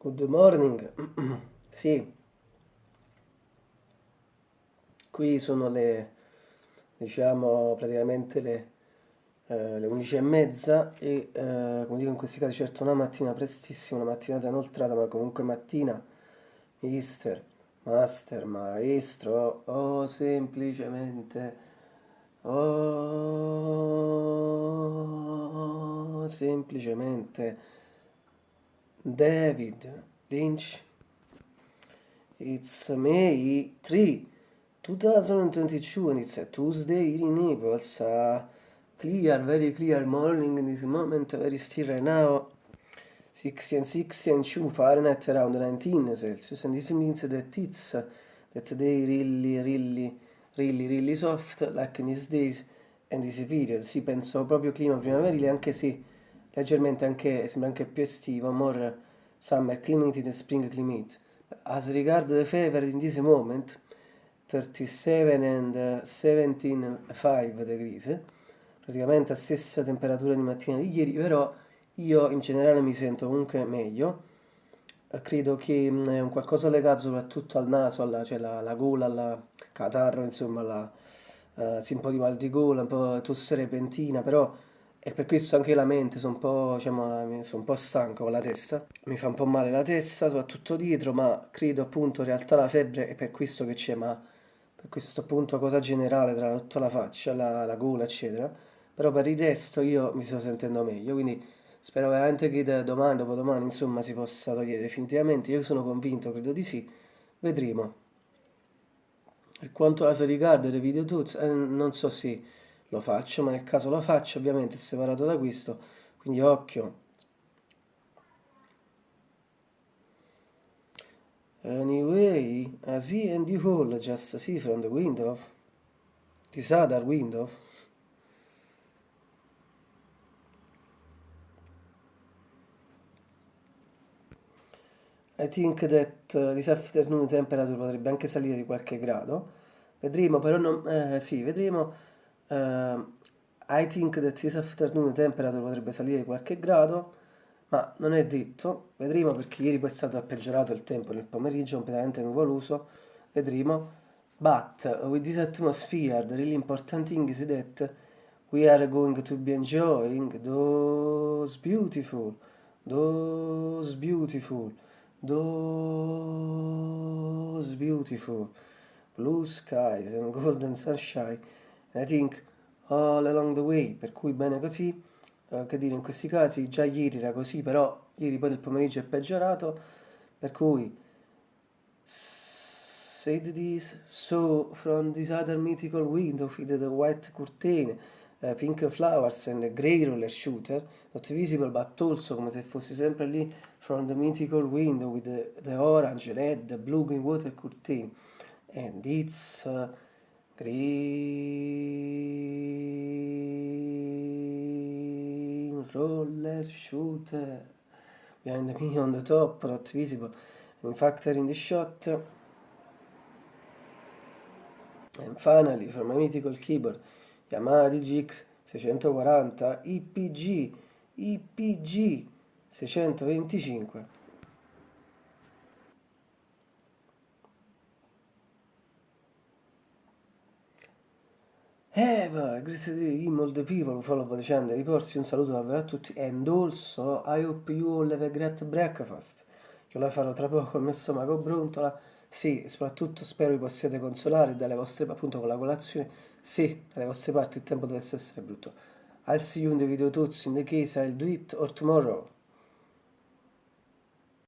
Good morning. Sì, qui sono le, diciamo, praticamente le, eh, le 11 e mezza e, eh, come dico in questi casi, certo una mattina prestissima, una mattinata inoltrata, ma comunque mattina, mister, master, maestro, o semplicemente, o semplicemente David Lynch. It's May 3, 2022 and it's a Tuesday in Naples. Uh, clear, very clear morning in this moment, very still right now. 60 and 60 and 2 Fahrenheit around 19 Celsius and this means that it's that they really, really, really, really soft like in these days and this period. Sì, penso proprio clima primaverile anche se leggermente anche, sembra anche più estivo, more summer climate than spring climate. As regard the fever in this moment, 37 and 17,5 degrees, praticamente la stessa temperatura di mattina di ieri, però io in generale mi sento comunque meglio. Credo che mm, è un qualcosa legato soprattutto al naso, alla, cioè la, la gola, alla catarro, insomma, la, uh, sì, un po' di mal di gola, un po' tosse repentina, però e per questo anche la mente sono un po', diciamo, sono un po' stanco con la testa, mi fa un po' male la testa, soprattutto dietro, ma credo appunto in realtà la febbre è per questo che c'è, ma per questo appunto cosa generale tra tutta la faccia, la, la gola, eccetera. Però per il resto io mi sto sentendo meglio, quindi spero veramente che da domani, dopodomani, insomma, si possa togliere definitivamente. Io sono convinto, credo di sì, vedremo. Per quanto riguarda le video tools, eh, non so se lo faccio, ma nel caso lo faccio ovviamente è separato da questo, quindi occhio. Anyway, I see and you all just see from the window, this other window. I think that uh, this afternoon temperature potrebbe anche salire di qualche grado. Vedremo, però non... Eh, sì, vedremo Uh, I think that this afternoon temperature potrebbe salire qualche grado, ma non è detto, vedremo perché ieri poi è stato peggiorato il tempo nel pomeriggio, completamente nuvoloso, vedremo. But with this atmosphere, the really important thing is that we are going to be enjoying those beautiful, those beautiful, those beautiful blue skies and golden sunshine I think all along the way, per cui bene così, uh, che dire in questi casi, già ieri era così, però ieri poi del pomeriggio è peggiorato, per cui said this, so from this other mythical window with the white curtain, uh, pink flowers and a grey roller shooter, not visible but also come se fossi sempre lì from the mythical window with the, the orange, red, blooming water curtain, and it's... Uh, Green roller shooter behind me on the top, not visible. In factor in the shot. And finally, from my mythical keyboard, Yamaha DGX 640 IPG IPG 625 Eh, va, grazie a Dio, all the people, follow the channel, riporsi un saluto davvero a tutti and also I hope you all have a great breakfast. Io la farò tra poco il mio stomaco brontola. Sì, soprattutto spero vi possiate consolare dalle vostre, appunto con la colazione. Sì, dalle vostre parti il tempo deve essere brutto. I'll see you in the video tuts in the case I'll do it or tomorrow.